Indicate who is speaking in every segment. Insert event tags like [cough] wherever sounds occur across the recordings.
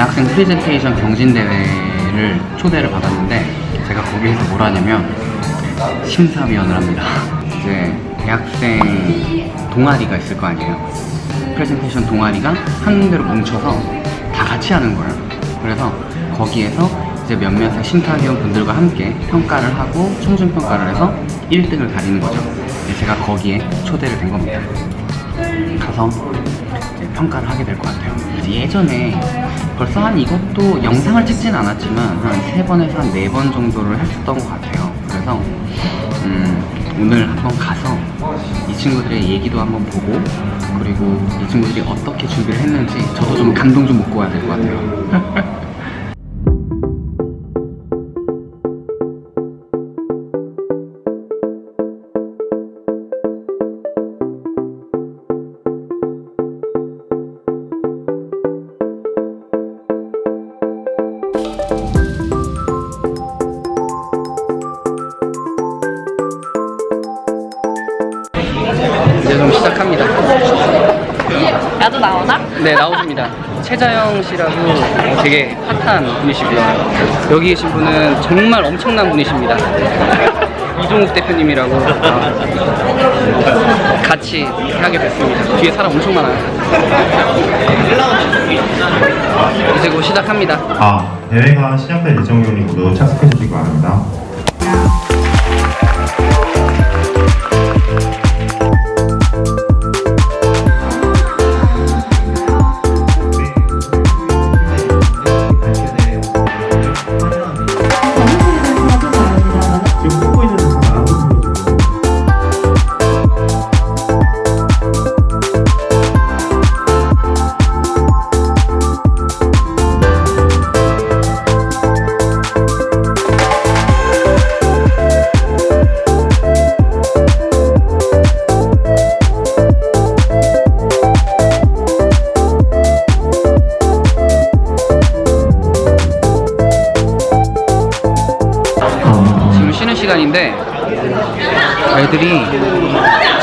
Speaker 1: 대학생 프레젠테이션 경진대회를 초대를 받았는데 제가 거기에서 뭘 하냐면 심사위원을 합니다. [laughs] 이제 대학생 동아리가 있을 거 아니에요. 프레젠테이션 동아리가 한 군데로 뭉쳐서 다 같이 하는 거예요. 그래서 거기에서 이제 몇몇의 심사위원 분들과 함께 평가를 하고 총준평가를 해서 1등을 가리는 거죠. 제가 거기에 초대를 된 겁니다. 가서 평가를 하게 될 것 같아요. 예전에 벌써 한 이것도 영상을 찍진 않았지만 한 세 번에서 한 네 번 정도를 했었던 것 같아요. 그래서 음, 오늘 한번 가서 이 친구들의 얘기도 한번 보고 그리고 이 친구들이 어떻게 준비를 했는지 저도 좀 감동 좀 먹고 와야 될 것 같아요. [laughs] 시작합니다.
Speaker 2: 나도 나오나?
Speaker 1: 네 나오십니다. 최자영 씨라고 되게 핫한 분이시고요. 여기 계신 분은 정말 엄청난 분이십니다. 이종욱 대표님이라고 어, 같이 하게 됐습니다. 뒤에 사람 엄청 많아요. 이제 곧 시작합니다.
Speaker 3: 아, 대회가 시작될 예정이오니 모두 착석해 주시기 바랍니다.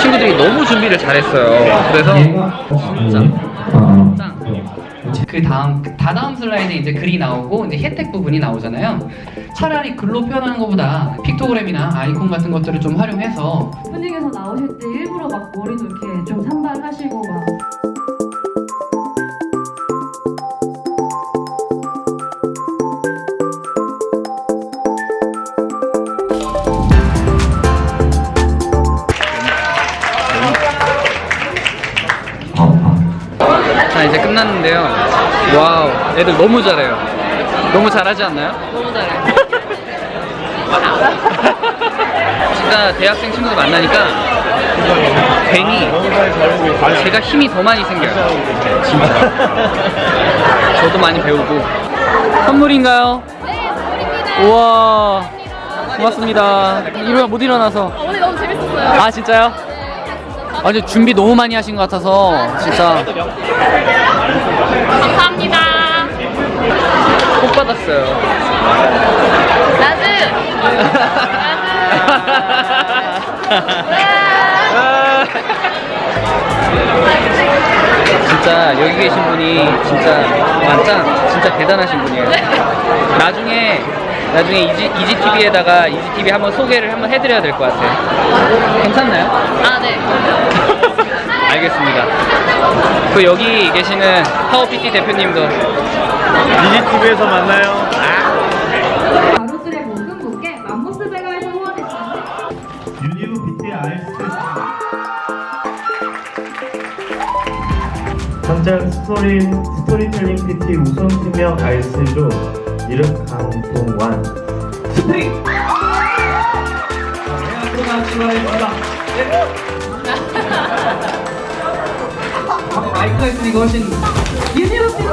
Speaker 1: 친구들이 너무 준비를 잘했어요. 그래서 짱. 그 다음 다다음 슬라이드에 이제 글이 나오고 이제 혜택 부분이 나오잖아요. 차라리 글로 표현하는 것보다 픽토그램이나 아이콘 같은 것들을 좀 활용해서
Speaker 2: 분위기에서 나오실 때 일부러 막 머리도 이렇게 좀 산발하시고 막
Speaker 1: 끝났는데요. 와우 애들 너무 잘해요. 너무 잘하지 않나요?
Speaker 2: 너무 잘해. [laughs]
Speaker 1: 진짜 대학생 친구들 만나니까 괜히 제가 힘이 더 많이 생겨요. 진짜. [laughs] 저도 많이 배우고. 선물인가요?
Speaker 2: 네, 선물입니다.
Speaker 1: 우와. 고맙습니다. 일어나 못 일어나서.
Speaker 2: 오늘 너무 재밌었어요.
Speaker 1: 아 진짜요? 아 근데 준비 너무 많이 하신 것 같아서 진짜
Speaker 2: 감사합니다.
Speaker 1: 복 받았어요.
Speaker 2: 나도.
Speaker 1: 진짜 여기 계신 분이 진짜 완전 진짜 대단하신 분이에요. 나중에 나중에 이지 이지 TV에다가 이지 TV 한번 소개를 한번 해드려야 될 것 같아요. 괜찮나요?
Speaker 2: 아 네. [laughs]
Speaker 1: 알겠습니다. 그 여기 계시는 파워 PT 대표님도
Speaker 3: 디지TV에서 만나요.
Speaker 2: 가로수의 모든 분께 맘모스 배가에서 후원해주셨습니다.
Speaker 3: 유니브 BT RS 현장 스토리, 스토리텔링 PT 우선팀명 RS로 이름 강 스프링!
Speaker 1: 마이크가 있으니까 훨씬
Speaker 2: 유니버시티.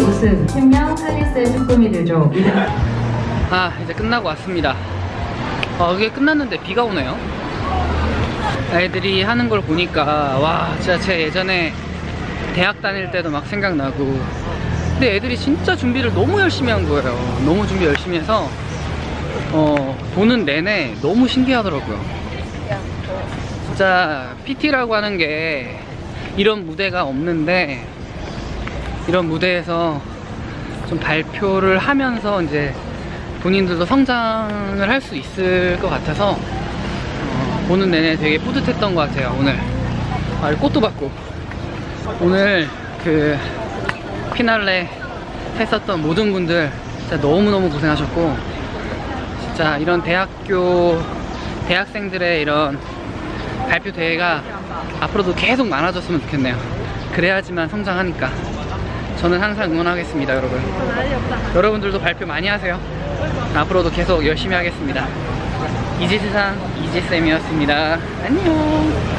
Speaker 2: 우승 팀명 할리스의 쭈꾸미 들죠.
Speaker 1: 아 이제 끝나고 왔습니다 아 이게 끝났는데 비가 오네요 애들이 하는 걸 보니까 와 진짜 제 예전에 대학 다닐 때도 막 생각나고 근데 애들이 진짜 준비를 너무 열심히 한 거예요. 너무 준비 열심히 해서 어 보는 내내 너무 신기하더라고요. 진짜 PT라고 하는 게 이런 무대가 없는데 이런 무대에서 좀 발표를 하면서 이제 본인들도 성장을 할 수 있을 것 같아서 어, 보는 내내 되게 뿌듯했던 것 같아요 오늘. 아, 꽃도 받고. 오늘 그 피날레 했었던 모든 분들 진짜 너무너무 고생하셨고 진짜 이런 대학교 대학생들의 이런 발표 대회가 앞으로도 계속 많아졌으면 좋겠네요. 그래야지만 성장하니까. 저는 항상 응원하겠습니다 여러분. 여러분들도 발표 많이 하세요. 앞으로도 계속 열심히 하겠습니다. 이지세상 이지쌤이었습니다. 안녕